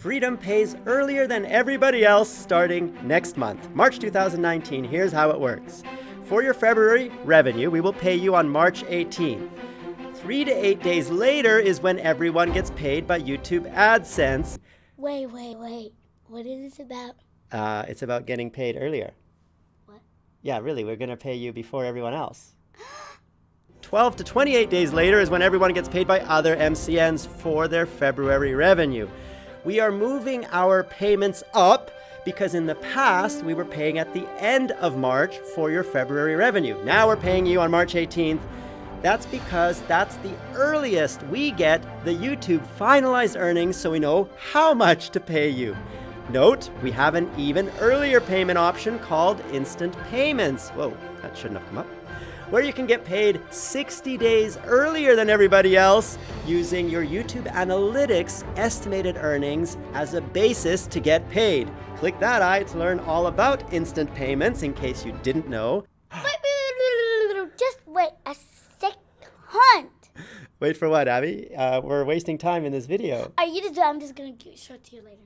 Freedom pays earlier than everybody else starting next month, March 2019. Here's how it works. For your February revenue, we will pay you on March 18th. Three to eight days later is when everyone gets paid by YouTube AdSense. Wait, wait, wait. What is this about? Uh, it's about getting paid earlier. What? Yeah, really, we're going to pay you before everyone else. 12 to 28 days later is when everyone gets paid by other MCNs for their February revenue. We are moving our payments up because in the past we were paying at the end of March for your February revenue. Now we're paying you on March 18th that's because that's the earliest we get the YouTube finalized earnings so we know how much to pay you. Note, we have an even earlier payment option called Instant Payments. Whoa, that shouldn't have come up. Where you can get paid 60 days earlier than everybody else using your YouTube Analytics estimated earnings as a basis to get paid. Click that eye to learn all about instant payments in case you didn't know. Just wait a hunt. Wait for what, Abby? Uh, we're wasting time in this video. You just do I'm just gonna show it to you later.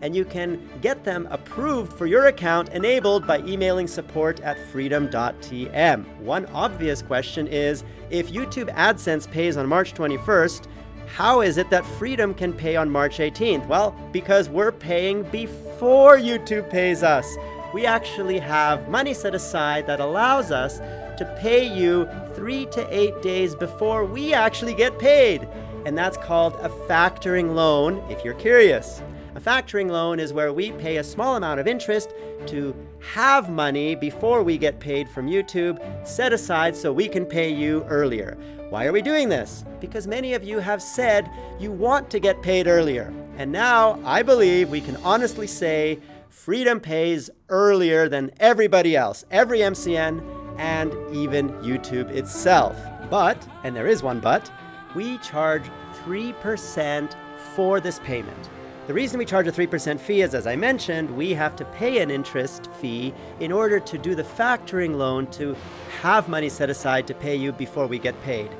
And you can get them approved for your account enabled by emailing support at freedom.tm. One obvious question is, if YouTube AdSense pays on March 21st, how is it that Freedom can pay on March 18th? Well, because we're paying before YouTube pays us. We actually have money set aside that allows us to pay you three to eight days before we actually get paid. And that's called a factoring loan, if you're curious. A factoring loan is where we pay a small amount of interest to have money before we get paid from YouTube set aside so we can pay you earlier. Why are we doing this? Because many of you have said you want to get paid earlier. And now I believe we can honestly say Freedom pays earlier than everybody else, every MCN, and even YouTube itself. But, and there is one but, we charge 3% for this payment. The reason we charge a 3% fee is, as I mentioned, we have to pay an interest fee in order to do the factoring loan to have money set aside to pay you before we get paid.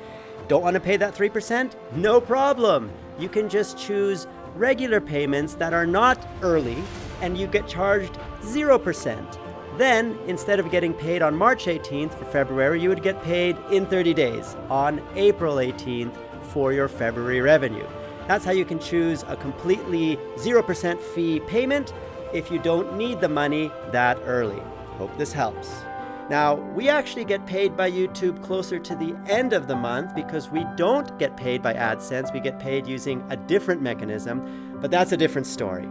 Don't want to pay that 3%? No problem. You can just choose regular payments that are not early and you get charged 0%. Then, instead of getting paid on March 18th for February, you would get paid in 30 days on April 18th for your February revenue. That's how you can choose a completely 0% fee payment if you don't need the money that early. Hope this helps. Now, we actually get paid by YouTube closer to the end of the month because we don't get paid by AdSense. We get paid using a different mechanism, but that's a different story.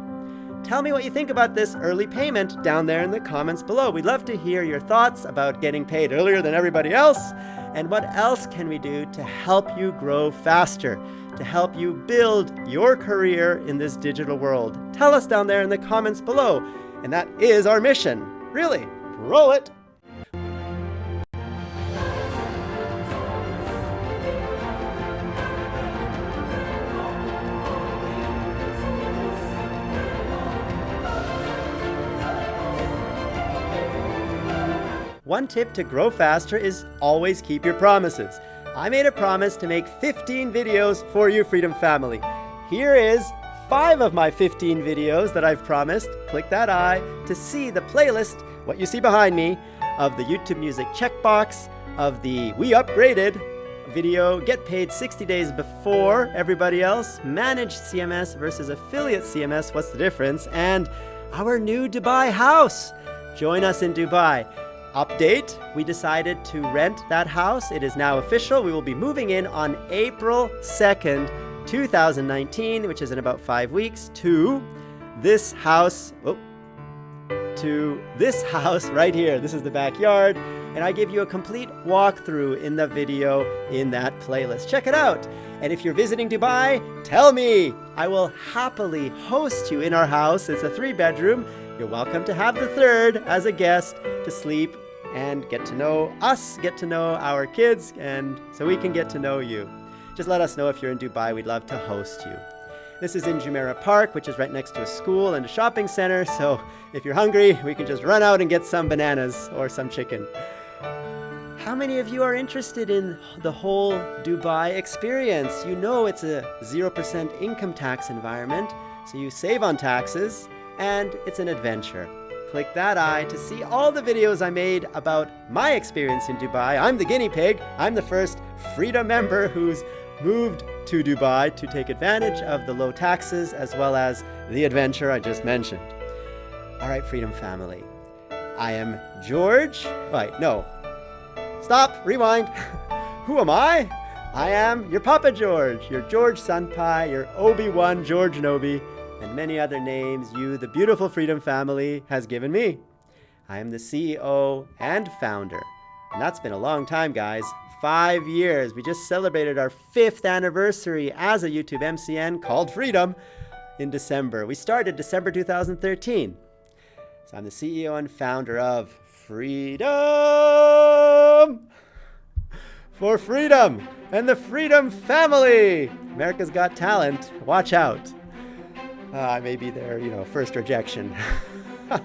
Tell me what you think about this early payment down there in the comments below. We'd love to hear your thoughts about getting paid earlier than everybody else, and what else can we do to help you grow faster, to help you build your career in this digital world. Tell us down there in the comments below, and that is our mission. Really, roll it! One tip to grow faster is always keep your promises. I made a promise to make 15 videos for you Freedom family. Here is five of my 15 videos that I've promised. Click that eye to see the playlist, what you see behind me, of the YouTube Music checkbox, of the We Upgraded video, get paid 60 days before everybody else, managed CMS versus affiliate CMS, what's the difference, and our new Dubai house. Join us in Dubai. Update, we decided to rent that house. It is now official. We will be moving in on April 2nd, 2019, which is in about five weeks, to this house. Oh, to this house right here. This is the backyard. And I give you a complete walkthrough in the video in that playlist. Check it out. And if you're visiting Dubai, tell me. I will happily host you in our house. It's a three bedroom. You're welcome to have the third as a guest to sleep and get to know us, get to know our kids, and so we can get to know you. Just let us know if you're in Dubai. We'd love to host you. This is in Jumeirah Park, which is right next to a school and a shopping center, so if you're hungry, we can just run out and get some bananas or some chicken. How many of you are interested in the whole Dubai experience? You know it's a 0% income tax environment, So you save on taxes, and it's an adventure. Click that eye to see all the videos I made about my experience in Dubai. I'm the guinea pig. I'm the first Freedom member who's moved to Dubai to take advantage of the low taxes as well as the adventure I just mentioned. All right, Freedom family. I am George. Wait, no. Stop, rewind. Who am I? I am your Papa George, your George Senpai, your Obi-Wan George Nobi, and many other names you, the beautiful Freedom family, has given me. I am the CEO and founder. And that's been a long time, guys. Five years. We just celebrated our fifth anniversary as a YouTube MCN called Freedom in December. We started December 2013. So I'm the CEO and founder of Freedom for Freedom and the Freedom Family. America's Got Talent. Watch out. Uh, I may be their, you know, first rejection.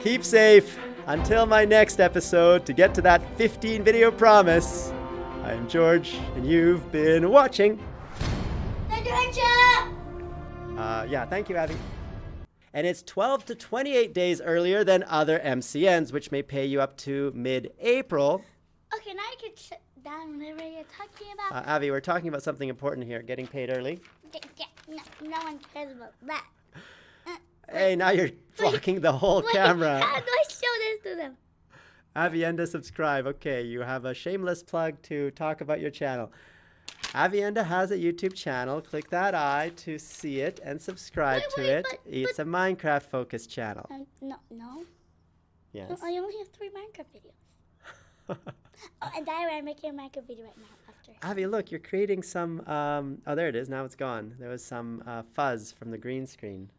Keep safe until my next episode to get to that 15 video promise. I'm George, and you've been watching. Adventure! Uh, yeah, thank you, Abby. And it's 12 to 28 days earlier than other MCNs, which may pay you up to mid April. Okay, now you can shut down whatever you're talking about. Uh, Avi, we're talking about something important here getting paid early. Yeah, no, no one cares about that. Hey, now you're blocking the whole Wait, camera. How do I show this to them? Avienda subscribe. Okay, you have a shameless plug to talk about your channel. Avienda has a YouTube channel. Click that eye to see it and subscribe Wait, to wait, it. but- it's a Minecraft focused channel. Um, no, no. Yes. No, I only have three Minecraft videos. Oh, and way, I'm making a Minecraft video right now. Avi, look, you're creating some. Um, oh, there it is. Now it's gone. There was some uh, fuzz from the green screen.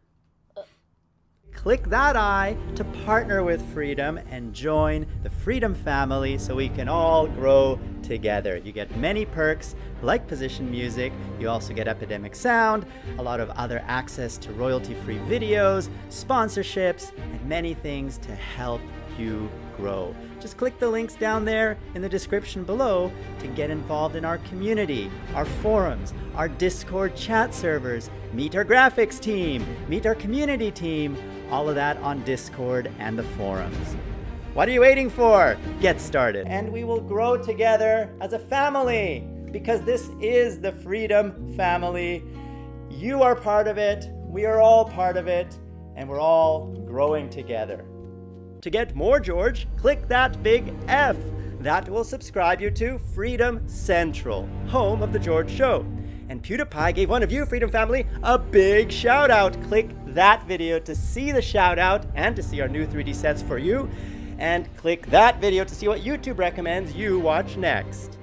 Click that eye to partner with Freedom and join the Freedom family so we can all grow together. You get many perks like position music, you also get Epidemic Sound, a lot of other access to royalty free videos, sponsorships, and many things to help you grow. Just click the links down there in the description below to get involved in our community, our forums, our Discord chat servers, meet our graphics team, meet our community team, all of that on Discord and the forums. What are you waiting for? Get started. And we will grow together as a family because this is the Freedom Family. You are part of it, we are all part of it, and we're all growing together. To get more George, click that big F. That will subscribe you to Freedom Central, home of The George Show. And PewDiePie gave one of you, Freedom Family, a big shout out. Click that video to see the shout out and to see our new 3D sets for you. And click that video to see what YouTube recommends you watch next.